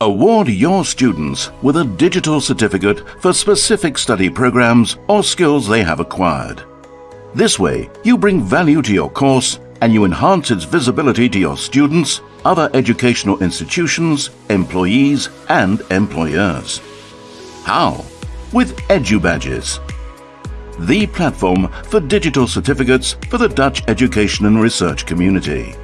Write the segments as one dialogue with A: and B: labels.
A: Award your students with a digital certificate for specific study programs or skills they have acquired. This way, you bring value to your course and you enhance its visibility to your students, other educational institutions, employees and employers. How? With EduBadges, the platform for digital certificates for the Dutch education and research community.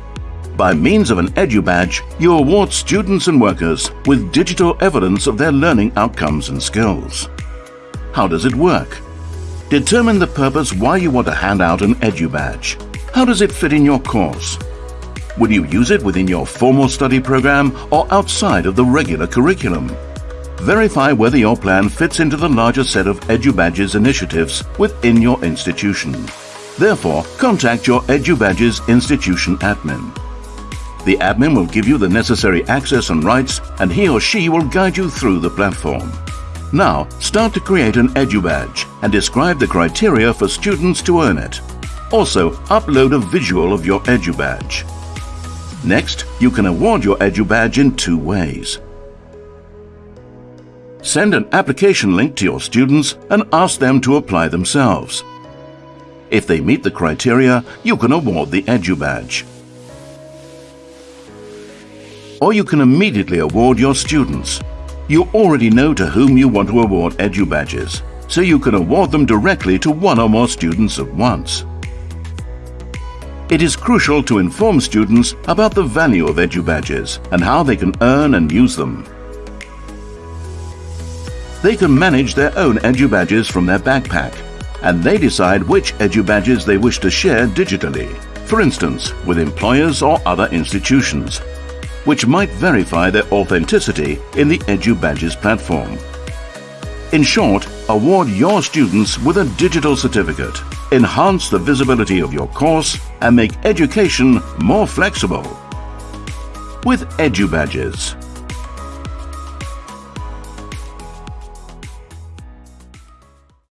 A: By means of an EduBadge, you award students and workers with digital evidence of their learning outcomes and skills. How does it work? Determine the purpose why you want to hand out an EduBadge. How does it fit in your course? Will you use it within your formal study program or outside of the regular curriculum? Verify whether your plan fits into the larger set of EduBadges initiatives within your institution. Therefore, contact your EduBadges institution admin. The admin will give you the necessary access and rights and he or she will guide you through the platform. Now, start to create an EduBadge and describe the criteria for students to earn it. Also, upload a visual of your EduBadge. Next, you can award your EduBadge in two ways. Send an application link to your students and ask them to apply themselves. If they meet the criteria, you can award the EduBadge or you can immediately award your students. You already know to whom you want to award EduBadges, so you can award them directly to one or more students at once. It is crucial to inform students about the value of EduBadges and how they can earn and use them. They can manage their own EduBadges from their backpack, and they decide which EduBadges they wish to share digitally, for instance, with employers or other institutions which might verify their authenticity in the EduBadges platform. In short, award your students with a digital certificate, enhance the visibility of your course and make education more flexible. With EduBadges.